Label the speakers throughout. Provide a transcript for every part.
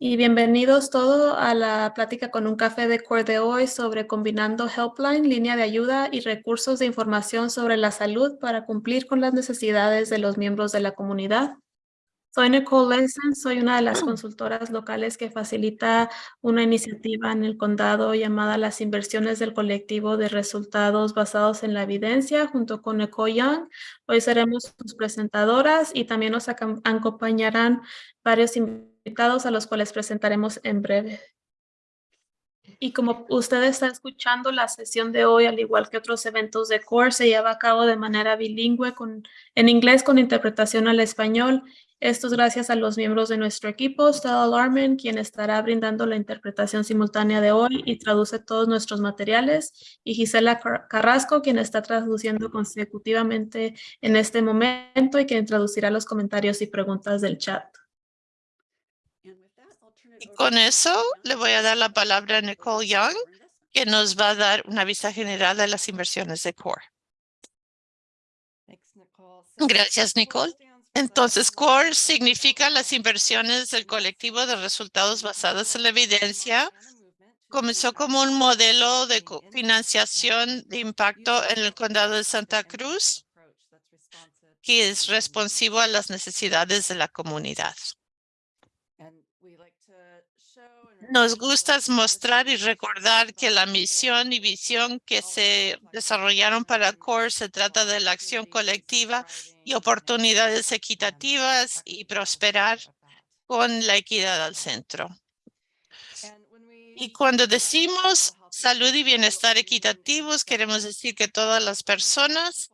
Speaker 1: Y bienvenidos todos a la plática con un café de CORE de hoy sobre combinando Helpline, línea de ayuda y recursos de información sobre la salud para cumplir con las necesidades de los miembros de la comunidad. Soy Nicole Lenson, soy una de las consultoras locales que facilita una iniciativa en el condado llamada las inversiones del colectivo de resultados basados en la evidencia junto con Nicole Young. Hoy seremos sus presentadoras y también nos acompañarán varios invitados a los cuales presentaremos en breve. Y como usted está escuchando, la sesión de hoy, al igual que otros eventos de CORE, se lleva a cabo de manera bilingüe con, en inglés con interpretación al español. Esto es gracias a los miembros de nuestro equipo, Stella Larman, quien estará brindando la interpretación simultánea de hoy y traduce todos nuestros materiales, y Gisela Carrasco, quien está traduciendo consecutivamente en este momento y quien traducirá los comentarios y preguntas del chat.
Speaker 2: Y con eso le voy a dar la palabra a Nicole Young, que nos va a dar una vista general de las inversiones de CORE. Gracias, Nicole. Entonces, CORE significa las inversiones del colectivo de resultados basados en la evidencia. Comenzó como un modelo de financiación de impacto en el condado de Santa Cruz, que es responsivo a las necesidades de la comunidad. Nos gusta mostrar y recordar que la misión y visión que se desarrollaron para CORE se trata de la acción colectiva y oportunidades equitativas y prosperar con la equidad al centro. Y cuando decimos salud y bienestar equitativos, queremos decir que todas las personas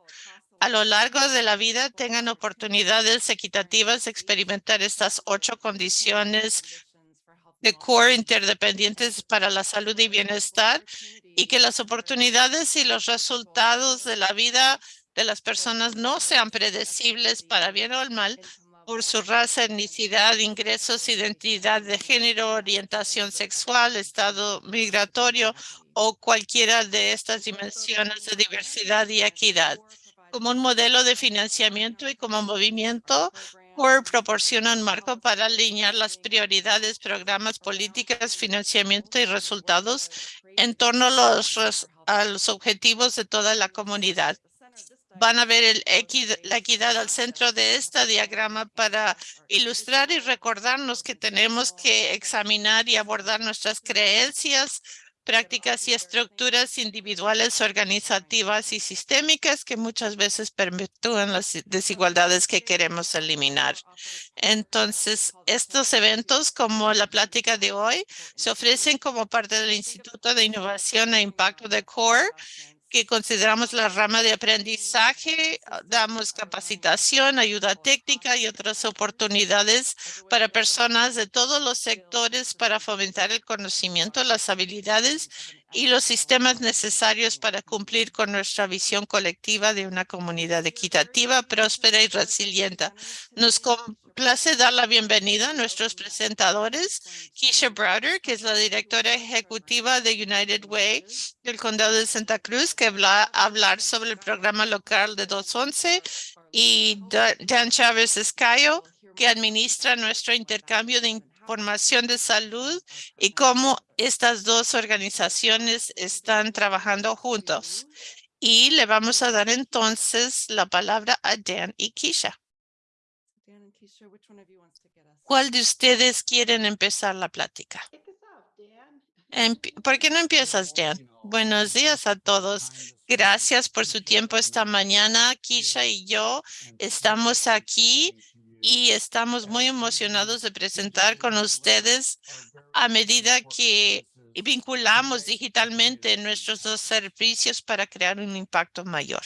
Speaker 2: a lo largo de la vida tengan oportunidades equitativas de experimentar estas ocho condiciones de core interdependientes para la salud y bienestar y que las oportunidades y los resultados de la vida de las personas no sean predecibles para bien o mal por su raza, etnicidad, ingresos, identidad de género, orientación sexual, estado migratorio o cualquiera de estas dimensiones de diversidad y equidad. Como un modelo de financiamiento y como movimiento, CORE proporciona un marco para alinear las prioridades, programas, políticas, financiamiento y resultados en torno a los, objetivos de toda la comunidad. Van a ver el la equidad al centro de este diagrama para ilustrar y recordarnos que tenemos que examinar y abordar nuestras creencias, prácticas y estructuras individuales, organizativas y sistémicas que muchas veces perpetúan las desigualdades que queremos eliminar. Entonces, estos eventos como la plática de hoy se ofrecen como parte del Instituto de Innovación e Impacto de CORE que consideramos la rama de aprendizaje, ah, damos capacitación, ayuda técnica y otras oportunidades para personas de todos los sectores para fomentar el conocimiento, las habilidades y los sistemas necesarios para cumplir con nuestra visión colectiva de una comunidad equitativa, próspera y resiliente. Nos complace dar la bienvenida a nuestros presentadores, Keisha Browder, que es la directora ejecutiva de United Way del Condado de Santa Cruz, que va a hablar sobre el programa local de 211, y Dan Chávez Escayo, que administra nuestro intercambio de información de salud y cómo estas dos organizaciones están trabajando juntos. Y le vamos a dar entonces la palabra a Dan y Keisha. ¿Cuál de ustedes quieren empezar la plática? ¿Por qué no empiezas, Dan? Buenos días a todos. Gracias por su tiempo esta mañana. Keisha y yo estamos aquí y estamos muy emocionados de presentar con ustedes a medida que vinculamos digitalmente nuestros dos servicios para crear un impacto mayor.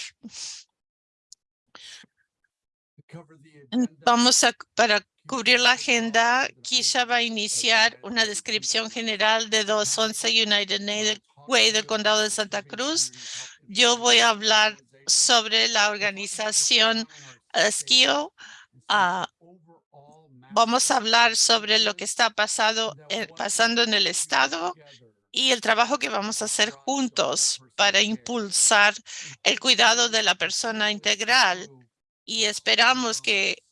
Speaker 2: Vamos a, para cubrir la agenda, Kisha va a iniciar una descripción general de 211 United Way del Condado de Santa Cruz. Yo voy a hablar sobre la organización SKIO, Ah, vamos a hablar sobre lo que está pasado, pasando en el estado y el trabajo que vamos a hacer juntos para impulsar el cuidado de la persona integral. Y esperamos que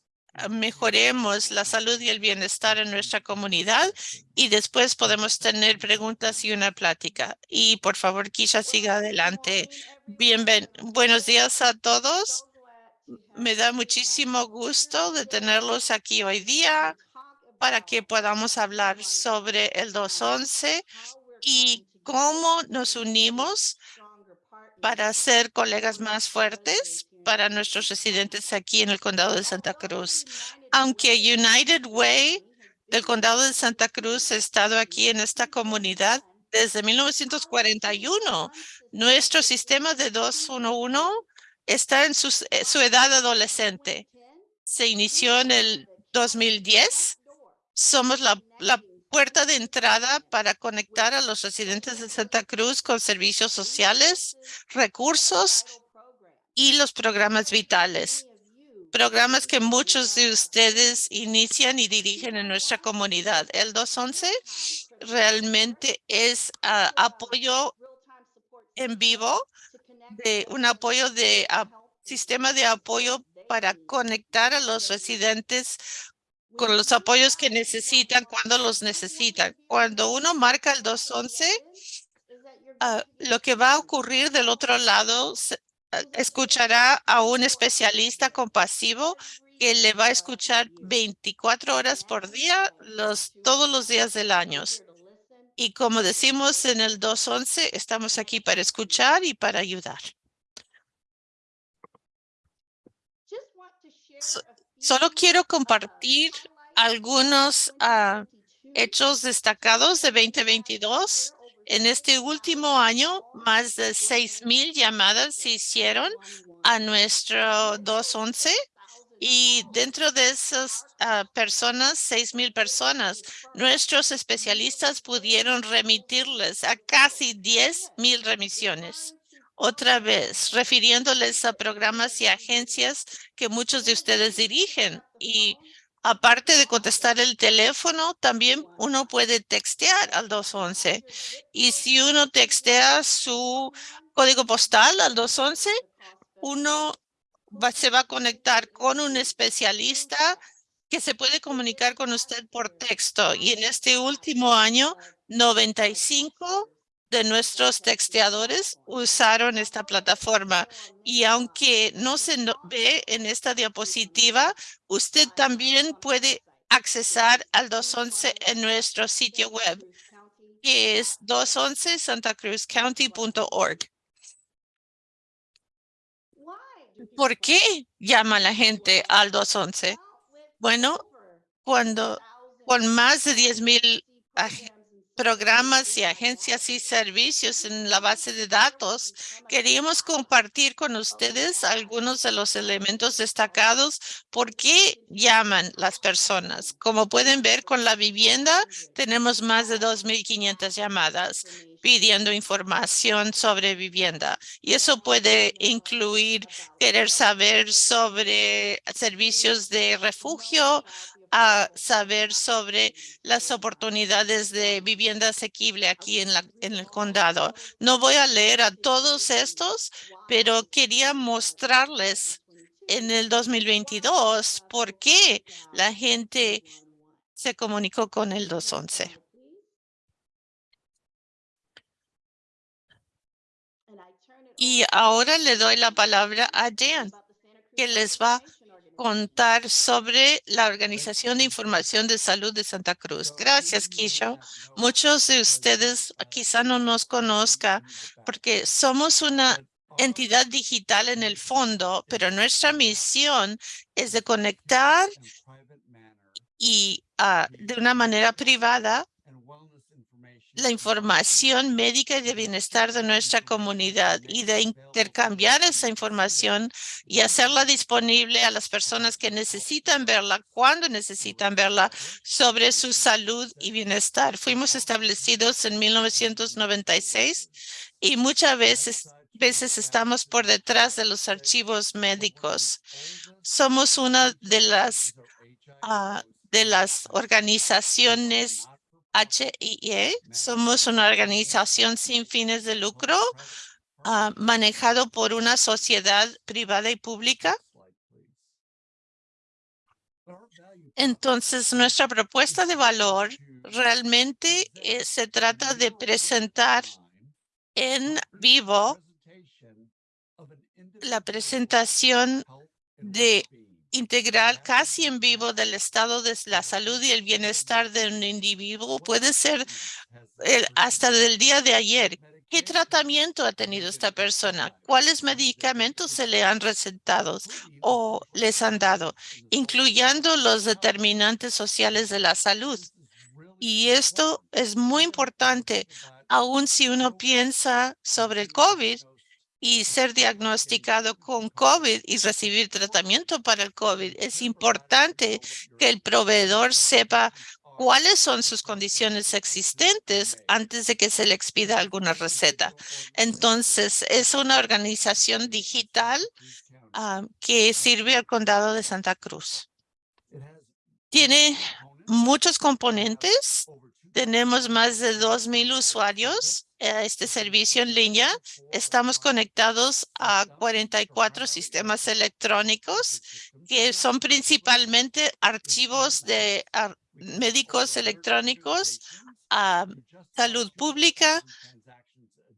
Speaker 2: mejoremos la salud y el bienestar en nuestra comunidad y después podemos tener preguntas y una plática. Y por favor, Kisha, siga adelante. Bienven buenos días a todos. Me da muchísimo gusto de tenerlos aquí hoy día para que podamos hablar sobre el 211 y cómo nos unimos para ser colegas más fuertes para nuestros residentes aquí en el condado de Santa Cruz. Aunque United Way del condado de Santa Cruz ha estado aquí en esta comunidad desde 1941, nuestro sistema de 211 está en su, eh, su edad adolescente. Se inició en el 2010. Somos la, la puerta de entrada para conectar a los residentes de Santa Cruz con servicios sociales, recursos y los programas vitales. Programas que muchos de ustedes inician y dirigen en nuestra comunidad. El 211 realmente es ah, apoyo en vivo, de un apoyo de sistema de apoyo para conectar a los residentes con los apoyos que necesitan cuando los necesitan. Cuando uno marca el 211, ah, lo que va a ocurrir del otro lado, escuchará a un especialista compasivo que le va a escuchar 24 horas por día, los, todos los días del año. Y como decimos en el 211, estamos aquí para escuchar y para ayudar. Solo quiero compartir algunos ah, hechos destacados de 2022. En este último año, más de 6 mil llamadas se hicieron a nuestro 211 y dentro de esas ah, personas, seis mil personas, nuestros especialistas pudieron remitirles a casi 10 mil remisiones. Otra vez, refiriéndoles a programas y agencias que muchos de ustedes dirigen. Y aparte de contestar el teléfono, también uno puede textear al 211. Y si uno textea su código postal al 211, uno se va a conectar con un especialista que se puede comunicar con usted por texto. Y en este último año, 95 de nuestros texteadores usaron esta plataforma. Y aunque no se ve en esta diapositiva, usted también puede accesar al 211 en nuestro sitio web, que es 211 santacruzcounty.org. ¿Por qué llama la gente al 211? Bueno, cuando con más de 10 mil programas y agencias y servicios en la base de datos, queríamos compartir con ustedes algunos de los elementos destacados por qué llaman las personas. Como pueden ver con la vivienda, tenemos más de 2.500 llamadas pidiendo información sobre vivienda. Y eso puede incluir querer saber sobre servicios de refugio, a saber sobre las oportunidades de vivienda asequible aquí en, la, en el condado. No voy a leer a todos estos, pero quería mostrarles en el 2022 por qué la gente se comunicó con el 211. Y ahora le doy la palabra a Jan, que les va a contar sobre la Organización de Información de Salud de Santa Cruz. Gracias, Kisho. Muchos de ustedes quizá no nos conozcan porque somos una entidad digital en el fondo, pero nuestra misión es de conectar y ah, de una manera privada la información médica y de bienestar de nuestra comunidad y de intercambiar esa información y hacerla disponible a las personas que necesitan verla, cuando necesitan verla, sobre su salud y bienestar. Fuimos establecidos en 1996 y muchas veces, veces estamos por detrás de los archivos médicos. Somos una de las, ah, de las organizaciones HIE. Somos una organización sin fines de lucro uh, manejado por una sociedad privada y pública. Entonces, nuestra propuesta de valor realmente eh, se trata de presentar en vivo la presentación de integral casi en vivo del estado de la salud y el bienestar de un individuo. Puede ser hasta del día de ayer. ¿Qué tratamiento ha tenido esta persona? ¿Cuáles medicamentos se le han recetado o les han dado? Incluyendo los determinantes sociales de la salud. Y esto es muy importante, aun si uno piensa sobre el COVID y ser diagnosticado con COVID y recibir tratamiento para el COVID. Es importante que el proveedor sepa cuáles son sus condiciones existentes antes de que se le expida alguna receta. Entonces, es una organización digital ah, que sirve al condado de Santa Cruz. Tiene muchos componentes. Tenemos más de 2,000 usuarios este servicio en línea. Estamos conectados a 44 sistemas electrónicos que son principalmente archivos de ar- médicos electrónicos, a salud pública.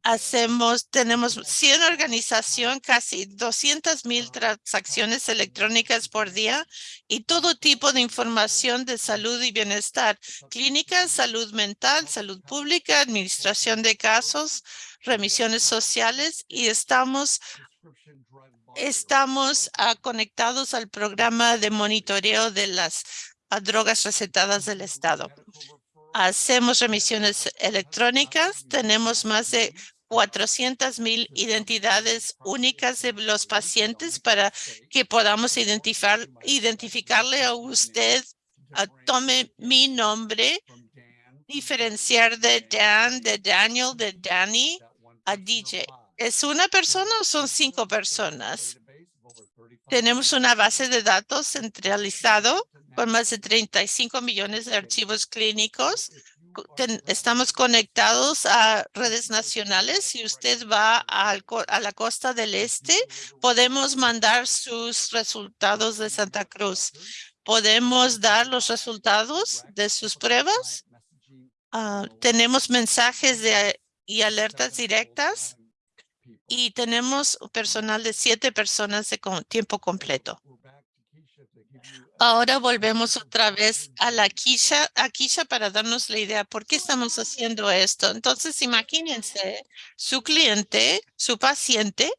Speaker 2: Hacemos, tenemos 100 organización, casi 200 mil transacciones electrónicas por día y todo tipo de información de salud y bienestar, clínica, salud mental, salud pública, administración de casos, remisiones sociales y estamos Estamos ah, conectados al programa de monitoreo de las ah, drogas recetadas del Estado. Hacemos remisiones electrónicas. Tenemos más de 400 mil identidades únicas de los pacientes para que podamos identificar, identificarle a usted. ah, tome mi nombre, diferenciar de Dan, de Daniel, de Danny a DJ. ¿Es una persona o son cinco personas? Tenemos una base de datos centralizado con más de 35 millones de archivos clínicos. Ten- Estamos conectados a redes nacionales. Si usted va al a la costa del este, podemos mandar sus resultados de Santa Cruz. Podemos dar los resultados de sus pruebas. Ah, tenemos mensajes de, y alertas directas y tenemos personal de siete personas de tiempo completo. Ahora volvemos otra vez a la Kisha, a Kisha para darnos la idea por qué estamos haciendo esto. Entonces, imagínense su cliente, su paciente,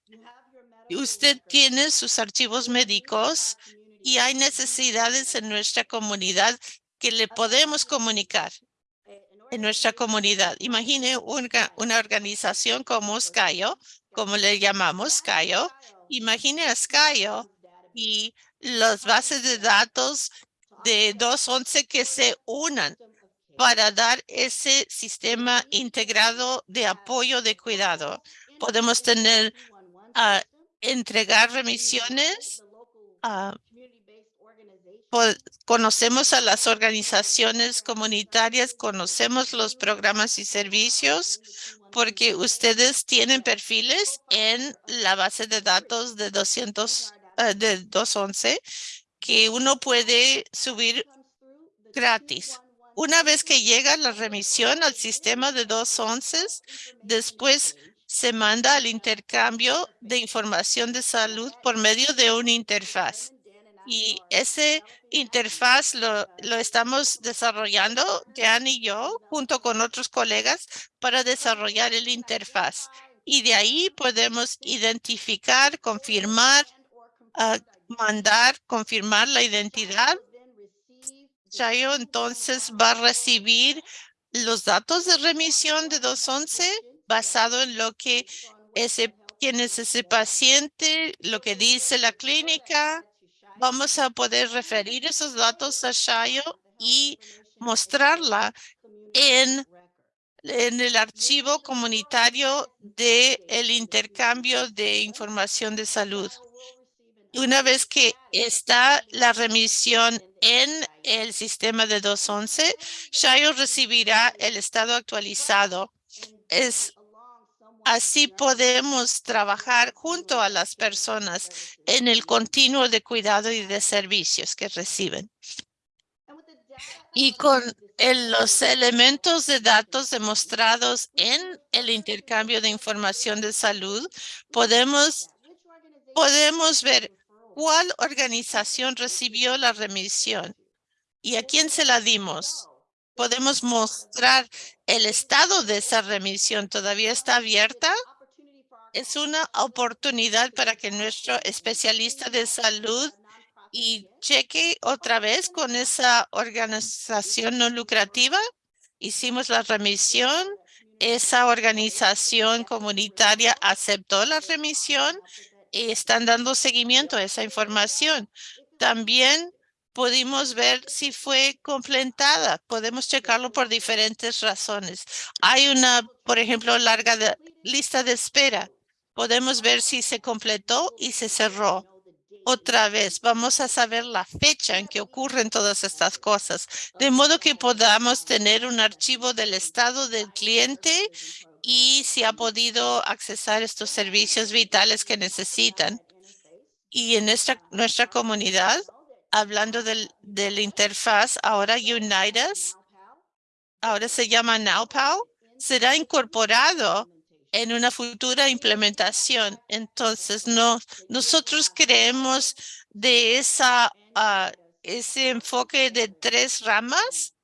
Speaker 2: usted tiene sus archivos médicos y hay necesidades en nuestra comunidad que le podemos comunicar en nuestra comunidad. Imagine una, una organización como Skyo, como le llamamos Skyo. Imagine a Skyo y las bases de datos de 211 que se unan para dar ese sistema integrado de apoyo de cuidado. Podemos tener, ah, entregar remisiones, po- conocemos a las organizaciones comunitarias, conocemos los programas y servicios, porque ustedes tienen perfiles en la base de datos de 200, eh, de 211 que uno puede subir gratis. Una vez que llega la remisión al sistema de 211, después se manda al intercambio de información de salud por medio de una interfaz. Y ese interfaz lo, lo estamos desarrollando, Dan y yo, junto con otros colegas, para desarrollar el interfaz. Y de ahí podemos identificar, confirmar, ah, mandar, confirmar la identidad. Chayo entonces va a recibir los datos de remisión de 211 basado en lo que ese, quién es ese paciente, lo que dice la clínica. Vamos a poder referir esos datos a Shayo y mostrarla en, en el archivo comunitario de el intercambio de información de salud. Una vez que está la remisión en el sistema de 211, Shayo recibirá el estado actualizado. Es Así podemos trabajar junto a las personas en el continuo de cuidado y de servicios que reciben. Y con los elementos de datos demostrados en el intercambio de información de salud, podemos, podemos ver cuál organización recibió la remisión y a quién se la dimos. Podemos mostrar el estado de esa remisión. ¿Todavía está abierta? Es una oportunidad para que nuestro especialista de salud y cheque otra vez con esa organización no lucrativa. Hicimos la remisión. Esa organización comunitaria aceptó la remisión y están dando seguimiento a esa información. También pudimos ver si fue completada. Podemos checarlo por diferentes razones. Hay una, por ejemplo, larga lista de espera. Podemos ver si se completó y se cerró. Otra vez, vamos a saber la fecha en que ocurren todas estas cosas, de modo que podamos tener un archivo del estado del cliente y si ha podido accesar estos servicios vitales que necesitan. Y en nuestra, nuestra comunidad, hablando del, de la interfaz, ahora Unitas, ahora se llama NowPal, será incorporado en una futura implementación. Entonces, no, nosotros creemos de esa, ah, ese enfoque de tres ramas,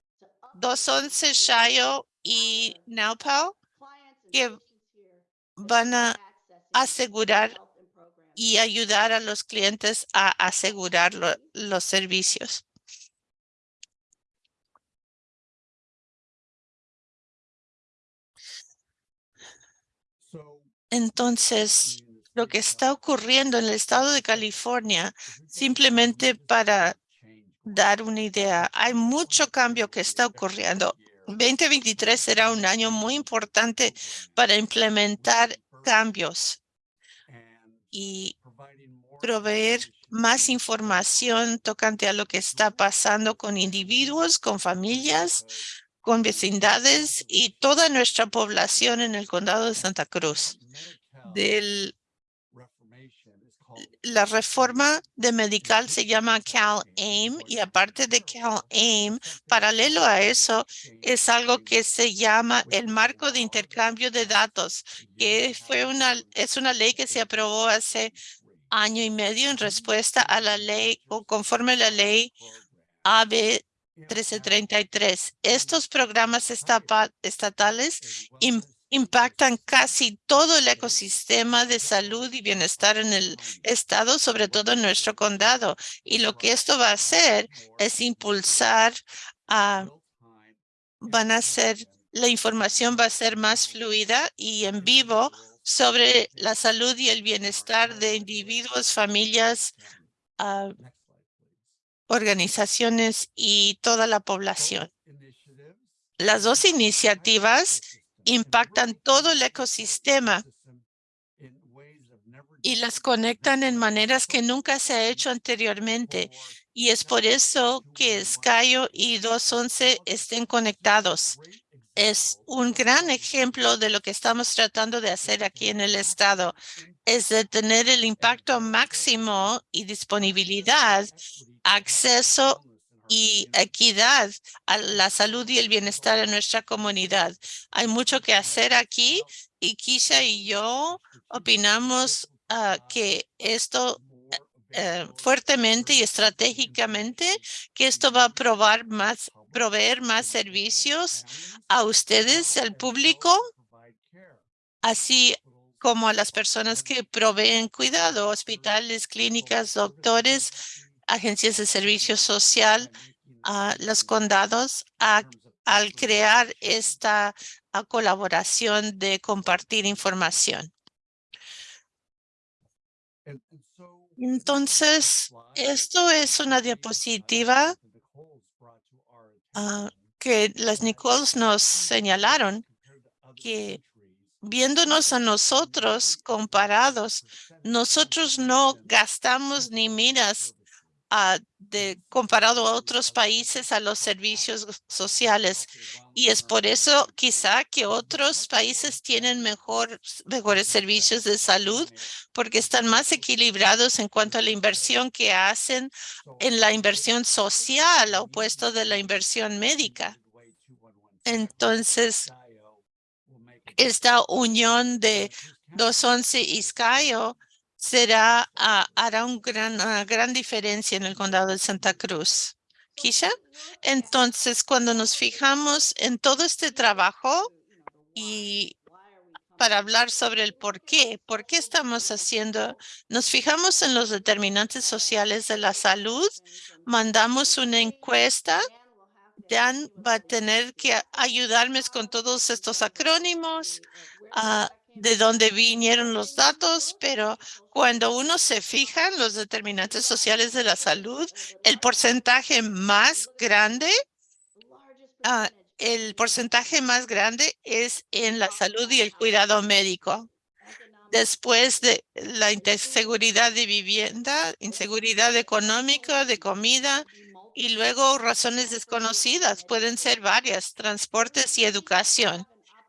Speaker 2: 211, Shayo y NowPal, que van a asegurar y ayudar a los clientes a asegurar lo- los servicios. Entonces, lo que está ocurriendo en el estado de California, simplemente para dar una idea, hay mucho cambio que está ocurriendo. 2023 será un año muy importante para implementar cambios y proveer más información tocante a lo que está pasando con individuos, con familias, con vecindades y toda nuestra población en el condado de Santa Cruz. La reforma de medical se llama CalAIM y aparte de CalAIM, paralelo a eso, es algo que se llama el marco de intercambio de datos, que fue una, es una ley que se aprobó hace año y medio en respuesta a la ley o conforme a la ley AB 1333. Estos programas estatales impactan casi todo el ecosistema de salud y bienestar en el estado, sobre todo en nuestro condado. Y lo que esto va a hacer es impulsar a van a ser, la información va a ser más fluida y en vivo sobre la salud y el bienestar de individuos, familias, ah, organizaciones y toda la población. Las dos iniciativas impactan todo el ecosistema y las conectan en maneras que nunca se ha hecho anteriormente. Y es por eso que Skyo y 211 estén conectados. Es un gran ejemplo de lo que estamos tratando de hacer aquí en el estado. Es de tener el impacto máximo y disponibilidad, acceso y equidad a la salud y el bienestar de nuestra comunidad. Hay mucho que hacer aquí y Kisha y yo opinamos ah, que esto eh, fuertemente y estratégicamente que esto va a probar más, proveer más servicios a ustedes, al público, así como a las personas que proveen cuidado, hospitales, clínicas, doctores, agencias de servicio social, los condados, a- al crear esta colaboración de compartir información. Entonces, esto es una diapositiva ah, que las Nichols nos señalaron que viéndonos a nosotros comparados, nosotros no gastamos ni miras ah, de comparado a otros países a los servicios sociales. Y es por eso quizá que otros países tienen mejor, mejores servicios de salud porque están más equilibrados en cuanto a la inversión que hacen en la inversión social opuesto de la inversión médica. Entonces, esta unión de 211 y SCIO será, ah, hará un gran, una gran diferencia en el condado de Santa Cruz. Kisha, entonces cuando nos fijamos en todo este trabajo y para hablar sobre el por qué, por qué estamos haciendo, nos fijamos en los determinantes sociales de la salud, mandamos una encuesta Dan va a tener que ayudarme con todos estos acrónimos, ah, de dónde vinieron los datos, pero cuando uno se fija en los determinantes sociales de la salud, el porcentaje más grande, ah, el porcentaje más grande es en la salud y el cuidado médico después de la inseguridad de vivienda, inseguridad económica, de comida, y luego razones desconocidas. Pueden ser varias, transportes y educación.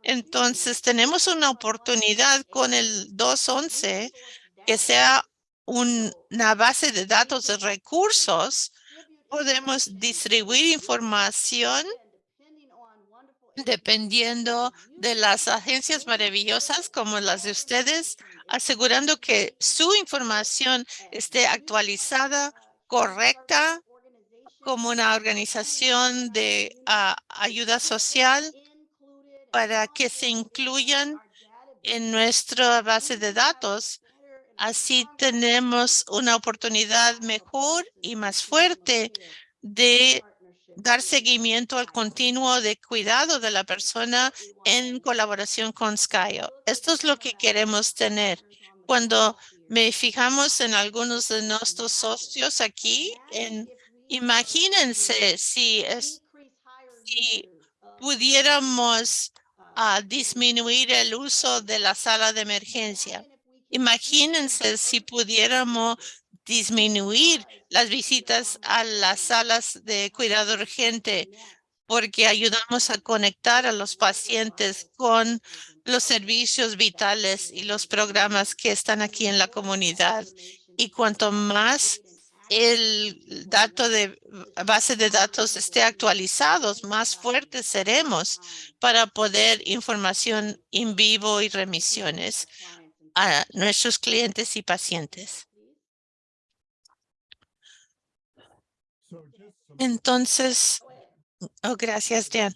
Speaker 2: Entonces, tenemos una oportunidad con el 211 que sea una base de datos de recursos. Podemos distribuir información dependiendo de las agencias maravillosas como las de ustedes, asegurando que su información esté actualizada, correcta como una organización de ah, ayuda social para que se incluyan en nuestra base de datos. Así tenemos una oportunidad mejor y más fuerte de dar seguimiento al continuo de cuidado de la persona en colaboración con Skyo. Esto es lo que queremos tener. Cuando me fijamos en algunos de nuestros socios aquí en Imagínense si, es, si pudiéramos ah, disminuir el uso de la sala de emergencia. Imagínense si pudiéramos disminuir las visitas a las salas de cuidado urgente porque ayudamos a conectar a los pacientes con los servicios vitales y los programas que están aquí en la comunidad. Y cuanto más el dato de base de datos esté actualizados, más fuertes seremos para poder información en vivo y remisiones a nuestros clientes y pacientes. Entonces, oh, gracias, Dan.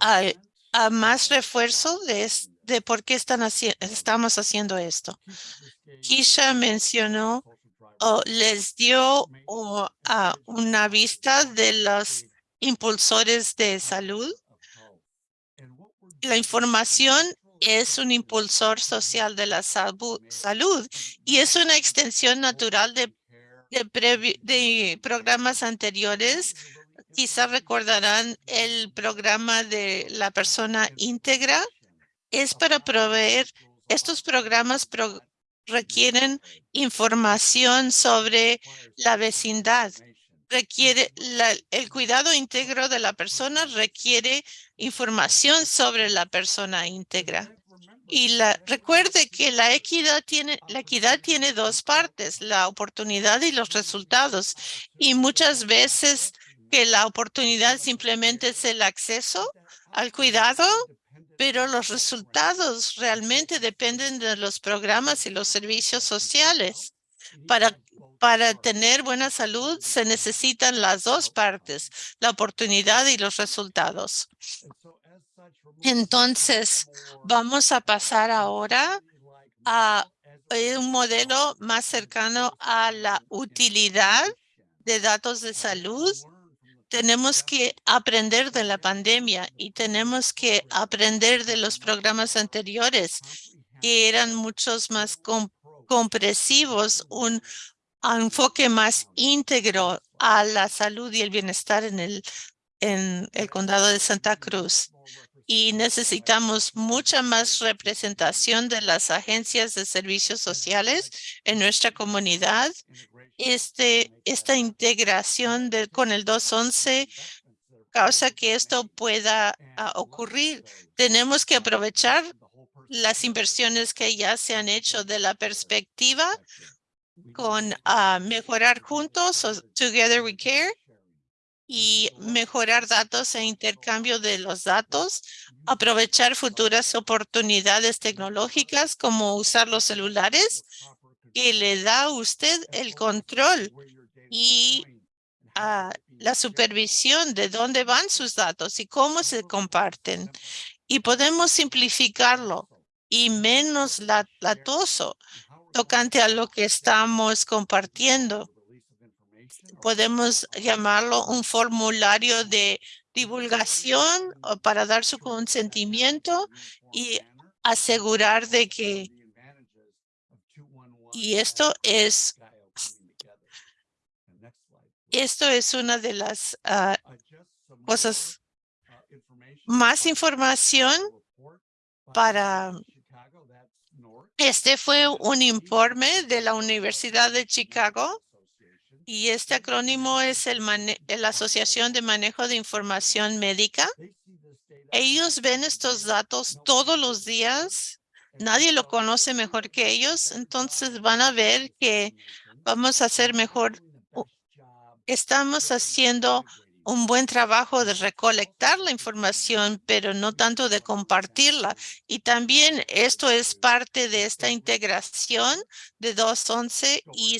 Speaker 2: A, más refuerzo de, de por qué están estamos haciendo esto. Kisha mencionó les dio una vista de los impulsores de salud. La información es un impulsor social de la salud y es una extensión natural de, de, programas anteriores. Quizá recordarán el programa de la persona íntegra. Es para proveer estos programas requieren información sobre la vecindad. Requiere el cuidado íntegro de la persona requiere información sobre la persona íntegra. Y la, recuerde que la equidad tiene, la equidad tiene dos partes, la oportunidad y los resultados. Y muchas veces que la oportunidad simplemente es el acceso al cuidado pero los resultados realmente dependen de los programas y los servicios sociales. Para, para tener buena salud se necesitan las dos partes, la oportunidad y los resultados. Entonces, vamos a pasar ahora a un modelo más cercano a la utilidad de datos de salud tenemos que aprender de la pandemia y tenemos que aprender de los programas anteriores que eran muchos más compresivos, un enfoque más íntegro a la salud y el bienestar en el, en el condado de Santa Cruz. Y necesitamos mucha más representación de las agencias de servicios sociales en nuestra comunidad. Este, esta integración de, con el 211 causa que esto pueda ah, ocurrir. Tenemos que aprovechar las inversiones que ya se han hecho de la perspectiva con ah, mejorar juntos o Together We Care y mejorar datos e intercambio de los datos, aprovechar futuras oportunidades tecnológicas como usar los celulares que le da a usted el control y a la supervisión de dónde van sus datos y cómo se comparten. Y podemos simplificarlo y menos latoso tocante a lo que estamos compartiendo. Podemos llamarlo un formulario de divulgación para dar su consentimiento y asegurar de que y esto es esto es una de las ah, cosas más información para este fue un informe de la Universidad de Chicago y este acrónimo es el la Asociación de Manejo de Información Médica. Ellos ven estos datos todos los días. Nadie lo conoce mejor que ellos. Entonces van a ver que vamos a hacer mejor. Estamos haciendo un buen trabajo de recolectar la información, pero no tanto de compartirla. Y también esto es parte de esta integración de 211 y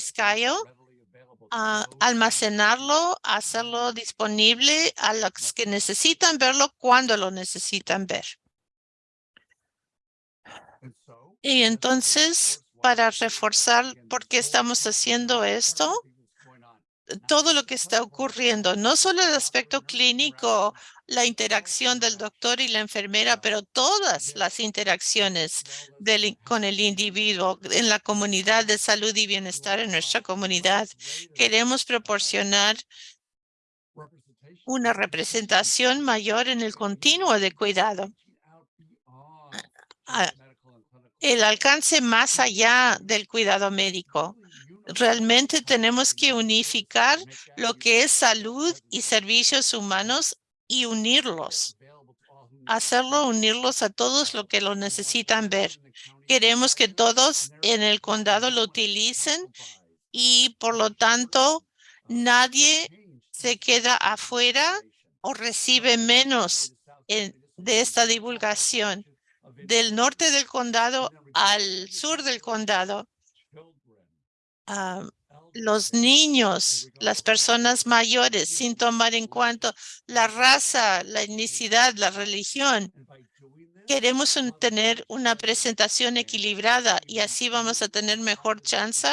Speaker 2: Almacenarlo, hacerlo disponible a los que necesitan verlo cuando lo necesitan ver. Y entonces, para reforzar por qué estamos haciendo esto, todo lo que está ocurriendo, no solo el aspecto clínico, la interacción del doctor y la enfermera, pero todas las interacciones con el individuo en la comunidad de salud y bienestar en nuestra comunidad. Queremos proporcionar una representación mayor en el continuo de cuidado. El alcance más allá del cuidado médico realmente tenemos que unificar lo que es salud y servicios humanos y unirlos. Hacerlo, unirlos a todos los que lo necesitan ver. Queremos que todos en el condado lo utilicen y por lo tanto nadie se queda afuera o recibe menos de esta divulgación. Del norte del condado al sur del condado los niños, las personas mayores, sin tomar en cuenta la raza, la etnicidad, la religión. Queremos tener una presentación equilibrada y así vamos a tener mejor chance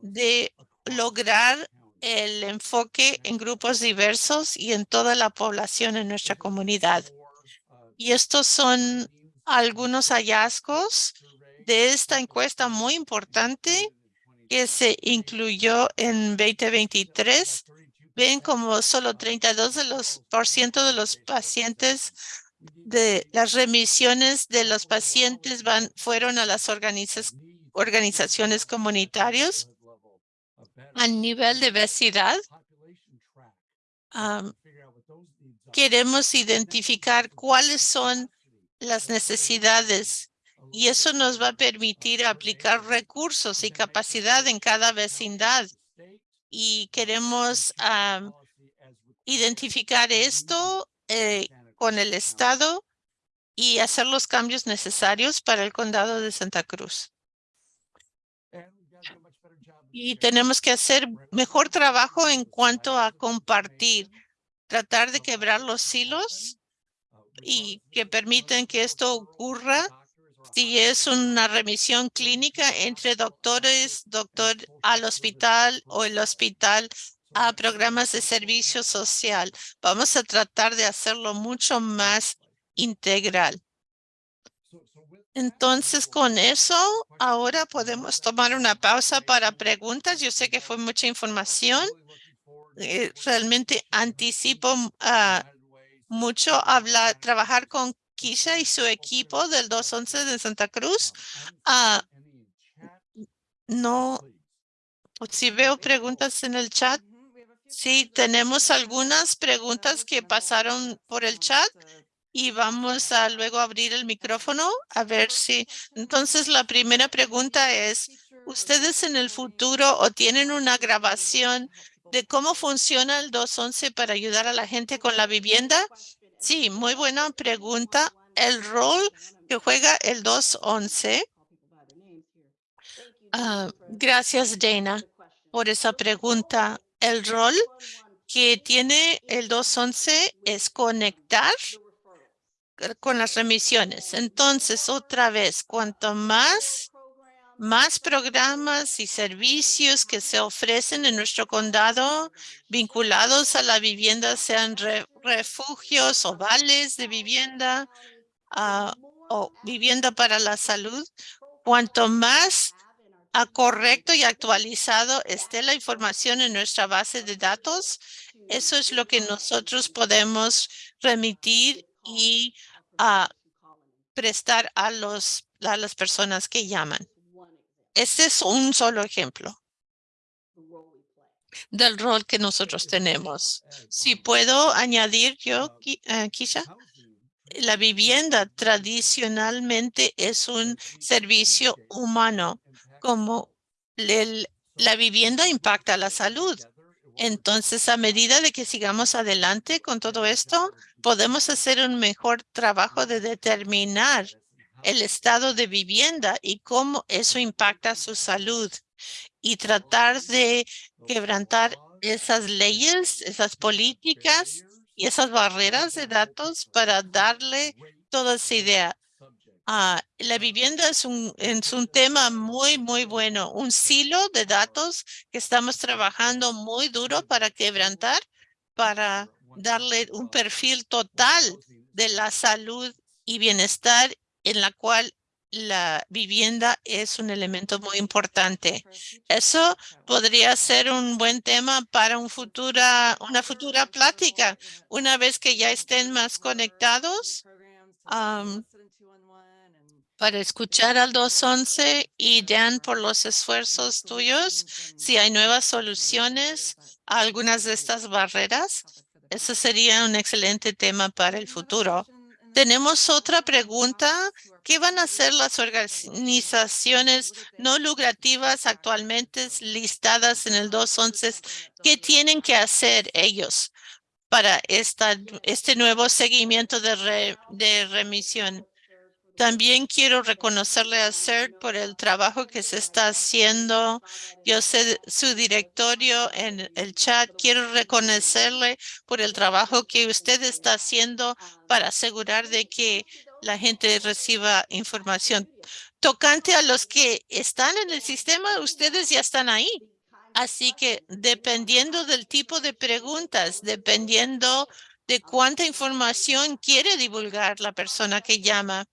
Speaker 2: de lograr el enfoque en grupos diversos y en toda la población en nuestra comunidad. Y estos son algunos hallazgos de esta encuesta muy importante que se incluyó en 2023, ven como solo 32 de los por ciento de los pacientes de las remisiones de los pacientes van fueron a las organizaciones comunitarias a nivel de obesidad. queremos identificar cuáles son las necesidades y eso nos va a permitir aplicar recursos y capacidad en cada vecindad. Y queremos identificar esto eh, con el Estado y hacer los cambios necesarios para el condado de Santa Cruz. Y tenemos que hacer mejor trabajo en cuanto a compartir, tratar de quebrar los hilos y que permiten que esto ocurra si es una remisión clínica entre doctores, doctor al hospital o el hospital a programas de servicio social. Vamos a tratar de hacerlo mucho más integral. Entonces, con eso, ahora podemos tomar una pausa para preguntas. Yo sé que fue mucha información. Eh, realmente anticipo ah, mucho hablar, trabajar con Kisha y su equipo del 211 de Santa Cruz. Ah, no, si veo preguntas en el chat. Sí, tenemos algunas preguntas que pasaron por el chat y vamos a luego abrir el micrófono a ver si. Entonces, la primera pregunta es, ¿ustedes en el futuro o tienen una grabación de cómo funciona el 211 para ayudar a la gente con la vivienda? Sí, muy buena pregunta. El rol que juega el 211. Ah, gracias, Dana, por esa pregunta. El rol que tiene el 211 es conectar con las remisiones. Entonces, otra vez, cuanto más, más programas y servicios que se ofrecen en nuestro condado vinculados a la vivienda, sean refugios o vales de vivienda ah, o vivienda para la salud, cuanto más correcto y actualizado esté la información en nuestra base de datos, eso es lo que nosotros podemos remitir y a prestar a, los, a las personas que llaman. Este es un solo ejemplo del rol que nosotros tenemos. Si puedo añadir yo, uh, Kisha, la vivienda tradicionalmente es un servicio humano como la vivienda impacta la salud. Entonces, a medida de que sigamos adelante con todo esto, podemos hacer un mejor trabajo de determinar el estado de vivienda y cómo eso impacta su salud y tratar de quebrantar esas leyes, esas políticas y esas barreras de datos para darle toda esa idea. Ah, la vivienda es un, es un tema muy, muy bueno, un silo de datos que estamos trabajando muy duro para quebrantar, para darle un perfil total de la salud y bienestar en la cual la vivienda es un elemento muy importante. Eso podría ser un buen tema para un futura, una futura plática. Una vez que ya estén más conectados, para escuchar al 211 y Dan por los esfuerzos tuyos. Si hay nuevas soluciones a algunas de estas barreras, eso sería un excelente tema para el futuro. Tenemos otra pregunta. ¿Qué van a hacer las organizaciones no lucrativas actualmente listadas en el 211? ¿Qué tienen que hacer ellos para este nuevo seguimiento de remisión? También quiero reconocerle a CERT por el trabajo que se está haciendo. Yo sé su directorio en el chat. Quiero reconocerle por el trabajo que usted está haciendo para asegurar de que la gente reciba información. Tocante a los que están en el sistema, ustedes ya están ahí. Así que dependiendo del tipo de preguntas, dependiendo de cuánta información quiere divulgar la persona que llama.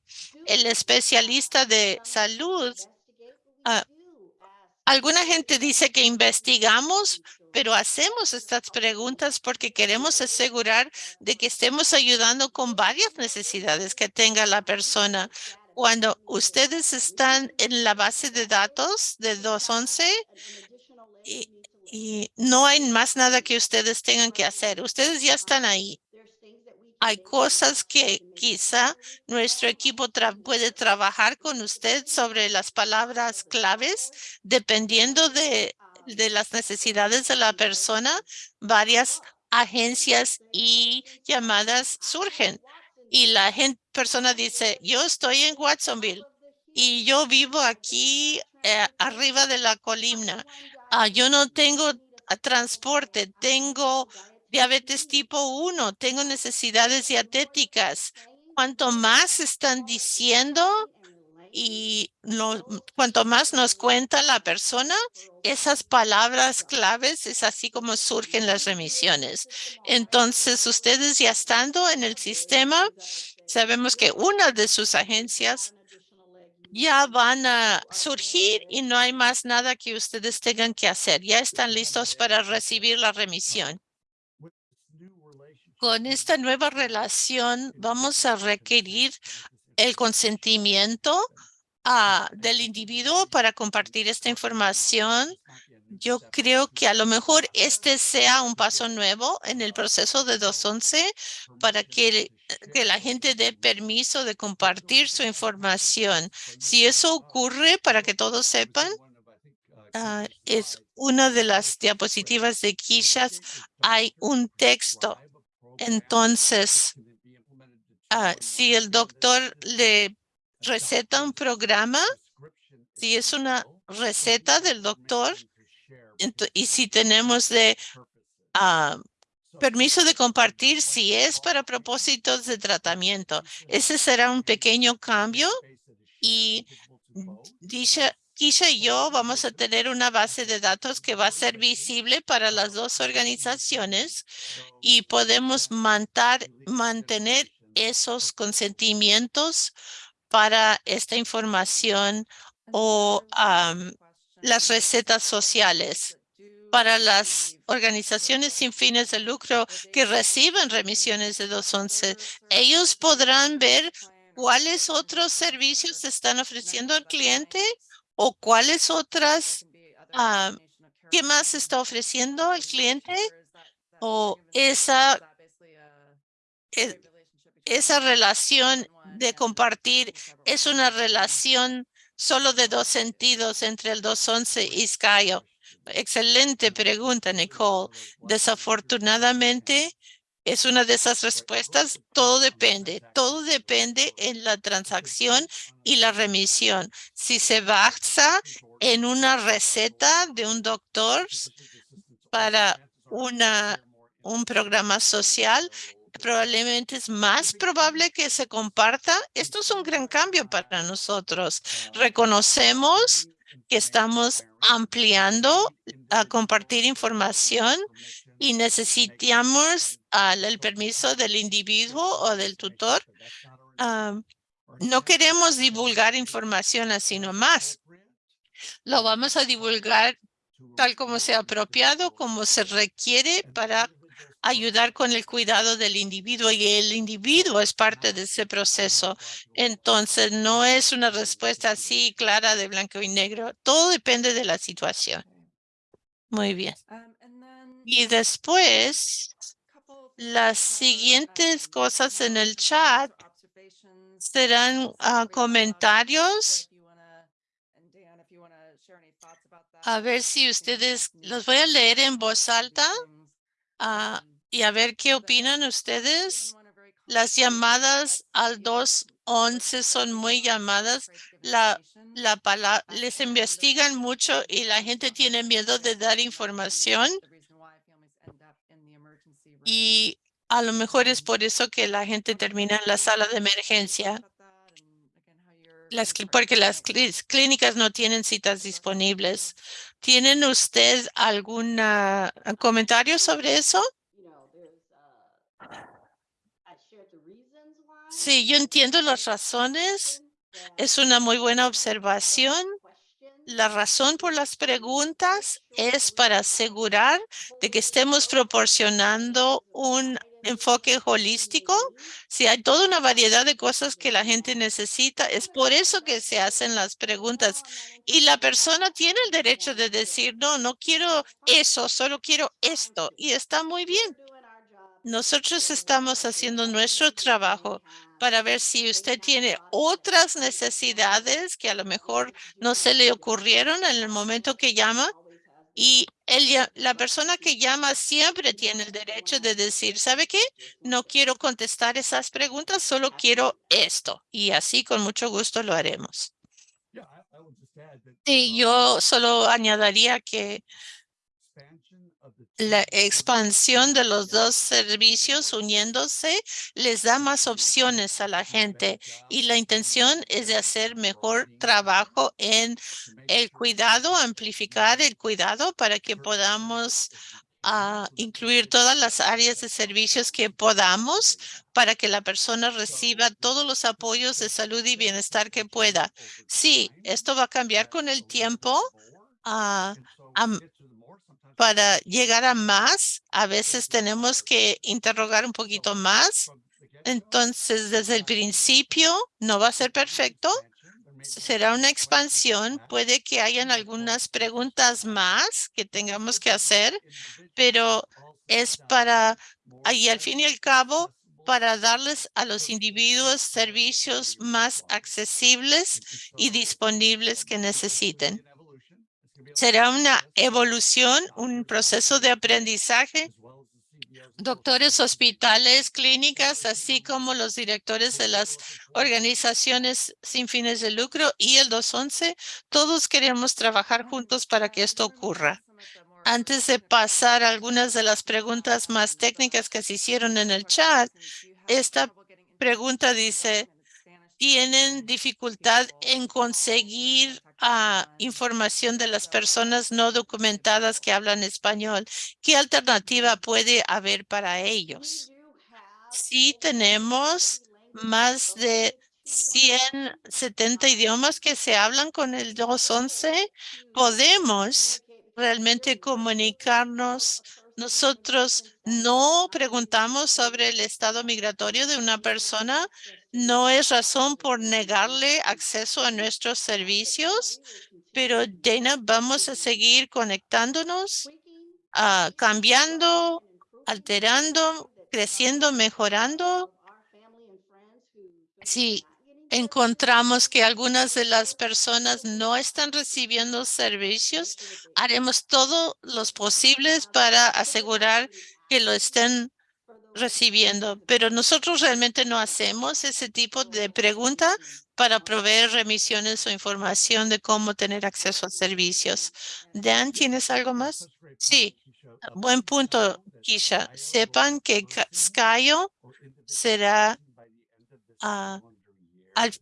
Speaker 2: El especialista de salud, ah, alguna gente dice que investigamos, pero hacemos estas preguntas porque queremos asegurar de que estemos ayudando con varias necesidades que tenga la persona. Cuando ustedes están en la base de datos de 211 y, y no hay más nada que ustedes tengan que hacer, ustedes ya están ahí hay cosas que quizá nuestro equipo puede trabajar con usted sobre las palabras claves, dependiendo de, de las necesidades de la persona. Varias agencias y llamadas surgen y la gente, persona dice, yo estoy en Watsonville y yo vivo aquí eh, arriba de la colina. Ah, yo no tengo ah, transporte, tengo diabetes tipo 1, tengo necesidades dietéticas. Cuanto más están diciendo y cuanto más nos cuenta la persona, esas palabras claves es así como surgen las remisiones. Entonces, ustedes ya estando en el sistema, sabemos que una de sus agencias ya van a surgir y no hay más nada que ustedes tengan que hacer. Ya están listos para recibir la remisión Con esta nueva relación vamos a requerir el consentimiento ah, del individuo para compartir esta información. Yo creo que a lo mejor este sea un paso nuevo en el proceso de 211 para que, la gente dé permiso de compartir su información. Si eso ocurre, para que todos sepan, ah, es una de las diapositivas de Kishas, hay un texto. Entonces, ah, si el doctor le receta un programa, si es una receta del doctor, y si tenemos de ah, permiso de compartir, si es para propósitos de tratamiento, ese será un pequeño cambio y dicha Kisha y yo vamos a tener una base de datos que va a ser visible para las dos organizaciones y podemos mantener esos consentimientos para esta información o las recetas sociales para las organizaciones sin fines de lucro que reciben remisiones de 211. Ellos podrán ver cuáles otros servicios se están ofreciendo al cliente o cuáles otras, ah, qué más está ofreciendo el cliente o esa, e, esa relación de compartir es una relación solo de dos sentidos entre el 211 y Skyo. Excelente pregunta, Nicole. Desafortunadamente, es una de esas respuestas. Todo depende. Todo depende en la transacción y la remisión. Si se basa en una receta de un doctor para una, un programa social, probablemente es más probable que se comparta. Esto es un gran cambio para nosotros. Reconocemos que estamos ampliando a compartir información y necesitamos el permiso del individuo o del tutor. no queremos divulgar información así nomás. Lo vamos a divulgar tal como sea apropiado, como se requiere para ayudar con el cuidado del individuo y el individuo es parte de ese proceso. Entonces, no es una respuesta así clara de blanco y negro. Todo depende de la situación. Muy bien. Y después, las siguientes cosas en el chat serán ah, comentarios. A ver si ustedes, los voy a leer en voz alta ah, y a ver qué opinan ustedes. Las llamadas al 211 son muy llamadas. La, la les investigan mucho y la gente tiene miedo de dar información y a lo mejor es por eso que la gente termina en la sala de emergencia. Porque las clínicas no tienen citas disponibles. ¿Tienen usted algún comentario sobre eso? Sí, yo entiendo las razones. Es una muy buena observación. La razón por las preguntas es para asegurar de que estemos proporcionando un enfoque holístico. Si hay toda una variedad de cosas que la gente necesita, es por eso que se hacen las preguntas. Y la persona tiene el derecho de decir, no, no quiero eso, solo quiero esto. Y está muy bien. Nosotros estamos haciendo nuestro trabajo para ver si usted tiene otras necesidades que a lo mejor no se le ocurrieron en el momento que llama. Y la persona que llama siempre tiene el derecho de decir, ¿sabe qué? No quiero contestar esas preguntas, solo quiero esto. Y así con mucho gusto lo haremos. Y yo solo añadiría que la expansión de los dos servicios uniéndose les da más opciones a la gente y la intención es de hacer mejor trabajo en el cuidado, amplificar el cuidado para que podamos ah, incluir todas las áreas de servicios que podamos para que la persona reciba todos los apoyos de salud y bienestar que pueda. Sí, esto va a cambiar con el tiempo. Uh, para llegar a más, a veces tenemos que interrogar un poquito más. Entonces, desde el principio, no va a ser perfecto. Será una expansión. Puede que hayan algunas preguntas más que tengamos que hacer, pero es para, y al fin y al cabo, para darles a los individuos servicios más accesibles y disponibles que necesiten. Será una evolución, un proceso de aprendizaje. Doctores, hospitales, clínicas, así como los directores de las organizaciones sin fines de lucro y el 211, todos queremos trabajar juntos para que esto ocurra. Antes de pasar a algunas de las preguntas más técnicas que se hicieron en el chat, esta pregunta dice, ¿tienen dificultad en conseguir ah, información de las personas no documentadas que hablan español? ¿Qué alternativa puede haber para ellos? Sí tenemos más de 170 idiomas que se hablan con el 211. Podemos realmente comunicarnos. Nosotros no preguntamos sobre el estado migratorio de una persona. No es razón por negarle acceso a nuestros servicios, pero Dana, vamos a seguir conectándonos, ah, cambiando, alterando, creciendo, mejorando. Sí, encontramos que algunas de las personas no están recibiendo servicios, haremos todo los posibles para asegurar que lo estén recibiendo, pero nosotros realmente no hacemos ese tipo de pregunta para proveer remisiones o información de cómo tener acceso a servicios. Dan, ¿tienes algo más? Sí, buen punto, Kisha. Sepan que Skyo será ah,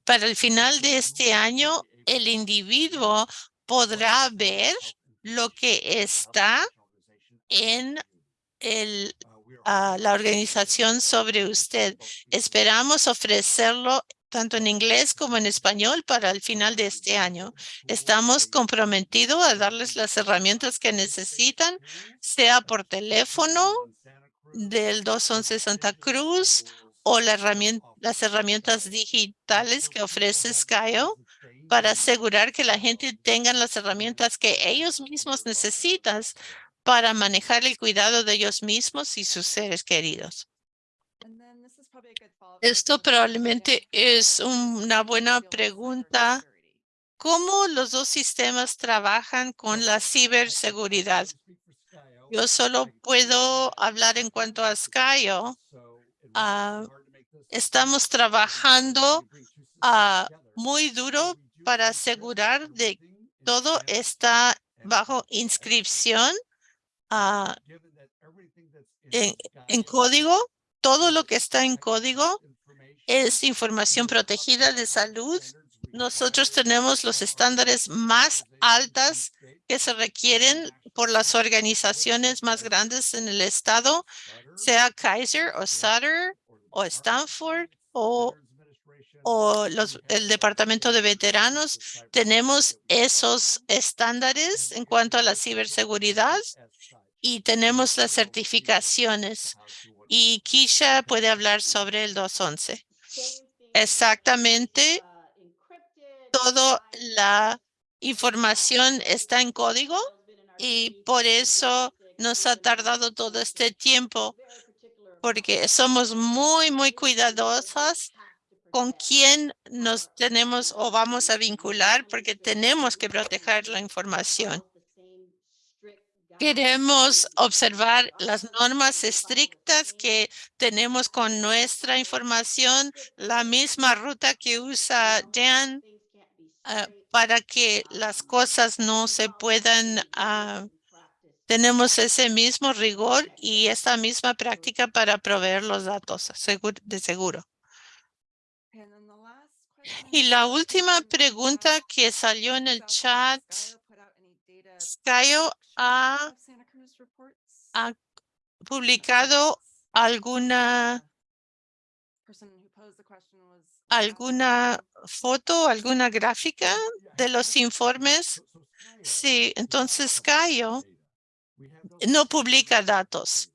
Speaker 2: para el final de este año, el individuo podrá ver lo que está en el, ah, la organización sobre usted. Esperamos ofrecerlo tanto en inglés como en español para el final de este año. Estamos comprometidos a darles las herramientas que necesitan, sea por teléfono del 211 Santa Cruz o la herramienta, las herramientas digitales que ofrece Skyo para asegurar que la gente tenga las herramientas que ellos mismos necesitan para manejar el cuidado de ellos mismos y sus seres queridos. Esto probablemente es una buena pregunta. ¿Cómo los dos sistemas trabajan con la ciberseguridad? Yo solo puedo hablar en cuanto a Skyo. Ah, estamos trabajando ah, muy duro para asegurar de todo está bajo inscripción en, en código. Todo lo que está en código es información protegida de salud. Nosotros tenemos los estándares más altas que se requieren por las organizaciones más grandes en el estado, sea Kaiser o Sutter o Stanford o, o los, el Departamento de Veteranos. Tenemos esos estándares en cuanto a la ciberseguridad y tenemos las certificaciones. Y Kisha puede hablar sobre el 211. Exactamente. Toda la información está en código y por eso nos ha tardado todo este tiempo porque somos muy, muy cuidadosas con quién nos tenemos o vamos a vincular porque tenemos que proteger la información. Queremos observar las normas estrictas que tenemos con nuestra información, la misma ruta que usa Dan ah, para que las cosas no se puedan uh, tenemos ese mismo rigor y esta misma práctica para proveer los datos de seguro. Y la última pregunta que salió en el chat, Skyo ha, publicado alguna alguna foto, alguna gráfica de los informes. Sí, entonces Skyo no publica datos.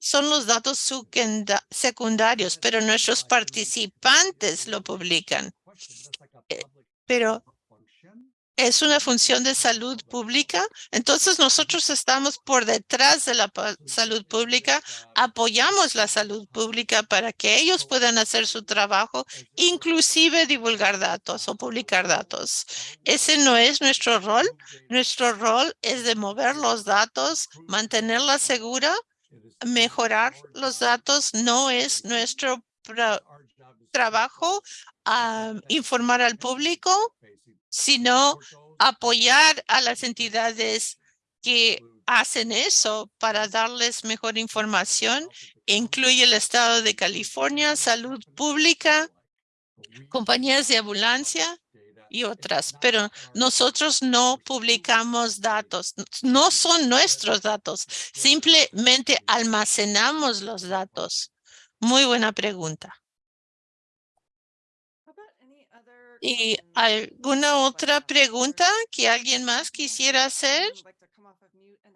Speaker 2: Son los datos secundarios, pero nuestros participantes lo publican. Eh, pero es una función de salud pública. Entonces nosotros estamos por detrás de la salud pública, apoyamos la salud pública para que ellos puedan hacer su trabajo, inclusive divulgar datos o publicar datos. Ese no es nuestro rol. Nuestro rol es de mover los datos, mantenerla segura, mejorar los datos. No es nuestro trabajo a informar al público sino apoyar a las entidades que hacen eso para darles mejor información. Incluye el Estado de California, Salud Pública, compañías de ambulancia y otras, pero nosotros no publicamos datos, no son nuestros datos, simplemente almacenamos los datos. Muy buena pregunta. ¿Y alguna otra pregunta que alguien más quisiera hacer?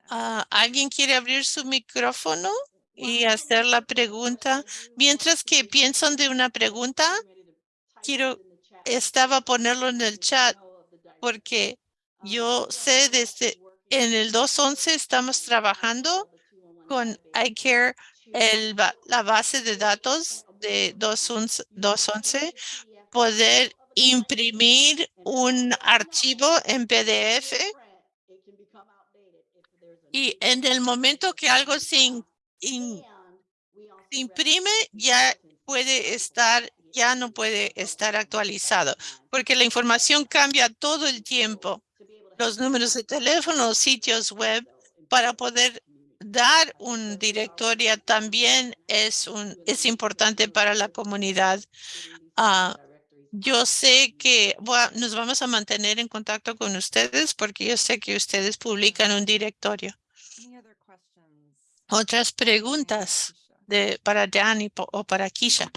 Speaker 2: Ah, ¿Alguien quiere abrir su micrófono y hacer la pregunta? Mientras que piensan de una pregunta, quiero, estaba ponerlo en el chat porque yo sé desde en el 211 estamos trabajando con iCare, el, la base de datos de 211, poder imprimir un archivo en PDF y en el momento que algo se, imprime ya puede estar ya no puede estar actualizado porque la información cambia todo el tiempo. Los números de teléfono, sitios web, para poder dar un directorio también es, un, es importante para la comunidad. Uh, yo sé que nos vamos a mantener en contacto con ustedes porque yo sé que ustedes publican un directorio. Otras preguntas de, para Danny o para Kisha.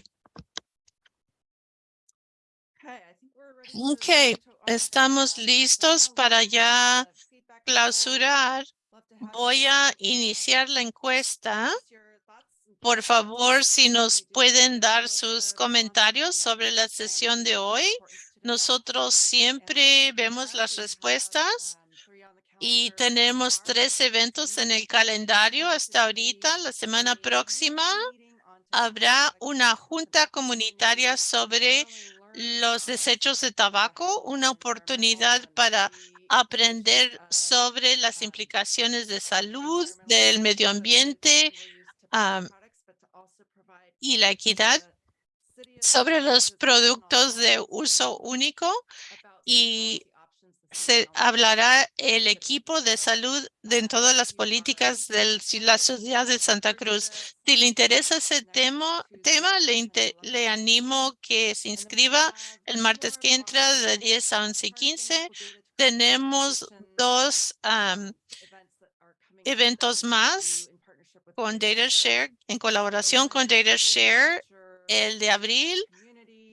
Speaker 2: Ok, estamos listos para ya clausurar. Voy a iniciar la encuesta. Por favor, si nos pueden dar sus comentarios sobre la sesión de hoy. Nosotros siempre vemos las respuestas y tenemos tres eventos en el calendario hasta ahorita. La semana próxima habrá una junta comunitaria sobre los desechos de tabaco, una oportunidad para aprender sobre las implicaciones de salud, del medio ambiente, y la equidad sobre los productos de uso único y se hablará el equipo de salud de todas las políticas de la ciudad de Santa Cruz. Si le interesa ese tema, tema le, le animo que se inscriba el martes que entra de 10 a 11 y 15. Tenemos dos eventos más con DataShare, en colaboración con DataShare, el de abril,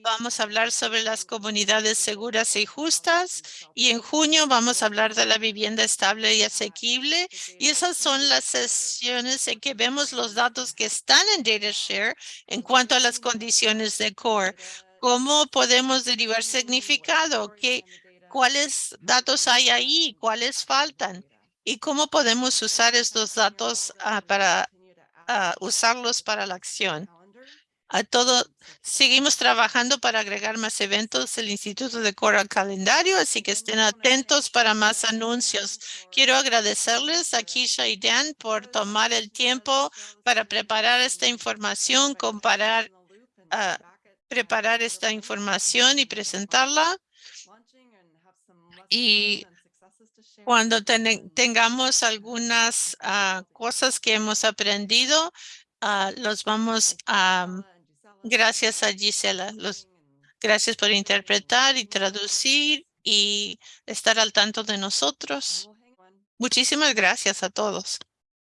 Speaker 2: vamos a hablar sobre las comunidades seguras y justas y en junio vamos a hablar de la vivienda estable y asequible y esas son las sesiones en que vemos los datos que están en DataShare en cuanto a las condiciones de core. ¿Cómo podemos derivar significado? ¿Qué, ¿Cuáles datos hay ahí? ¿Cuáles faltan? ¿Y cómo podemos usar estos datos ah, para usarlos para la acción. A todo, seguimos trabajando para agregar más eventos del Instituto de Cora al calendario, así que estén atentos para más anuncios. Quiero agradecerles a Kisha y Dan por tomar el tiempo para preparar esta información, comparar, uh, preparar esta información y presentarla. Y cuando tengamos algunas ah, cosas que hemos aprendido, uh, los vamos a, gracias a Gisela, gracias por interpretar y traducir y estar al tanto de nosotros. Muchísimas gracias a todos.